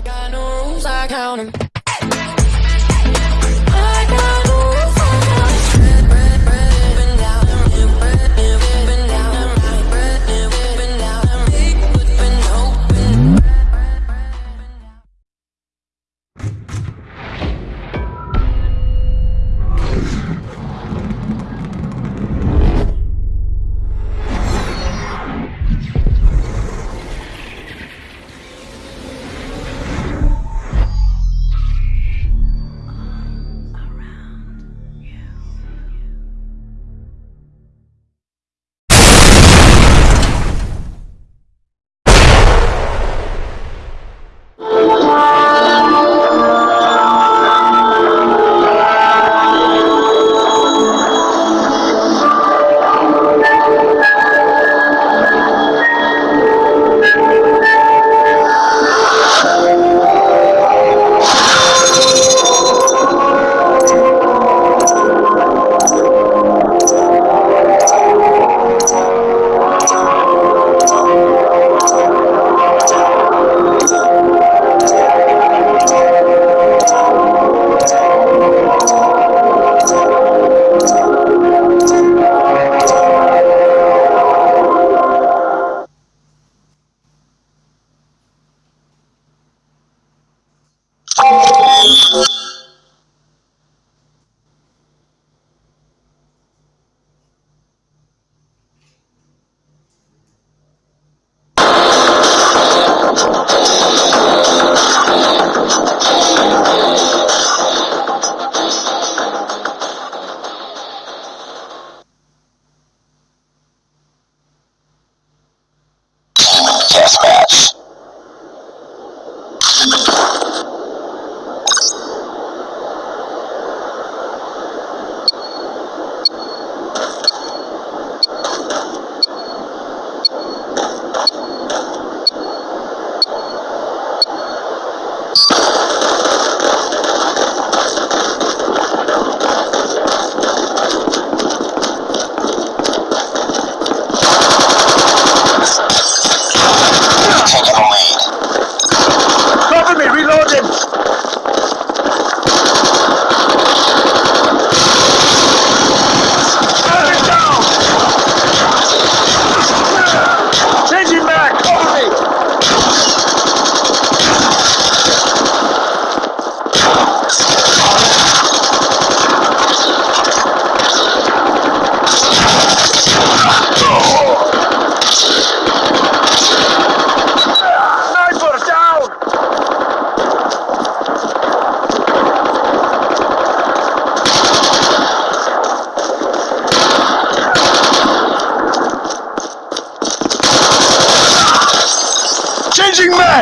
I got no rules, I count them.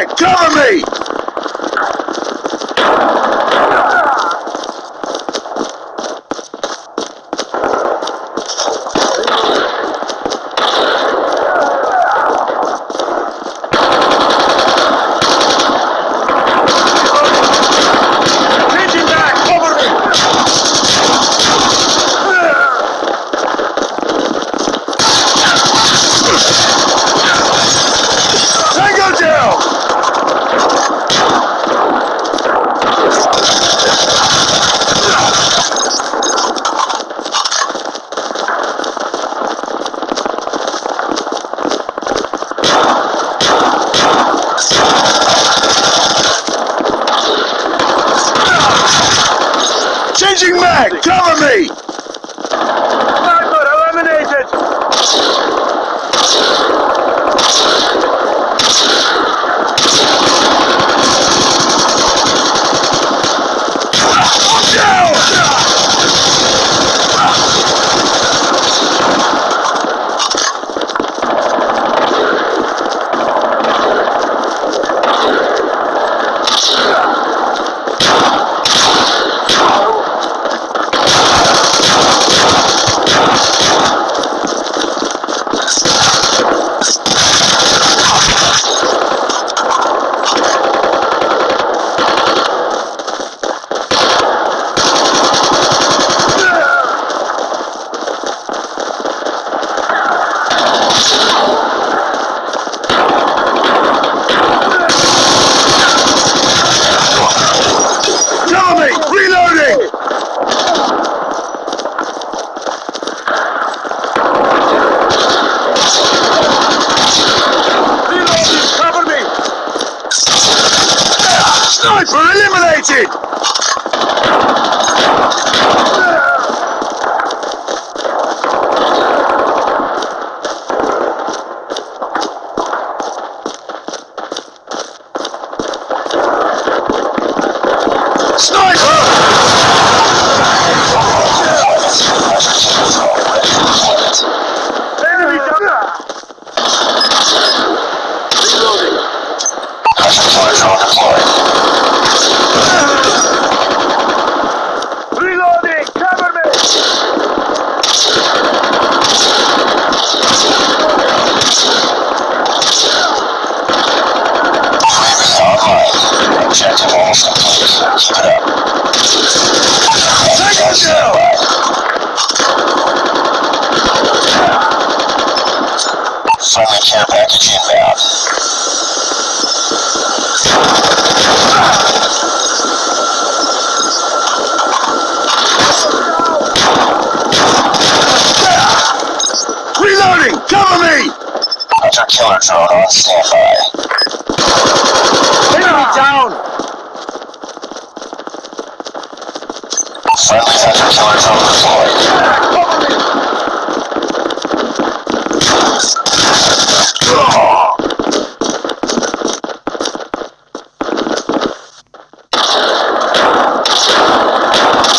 Cover me! back! Cover me! Control, on standby. Enemy down! Friendly hunter killers on the floor.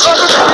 Cover!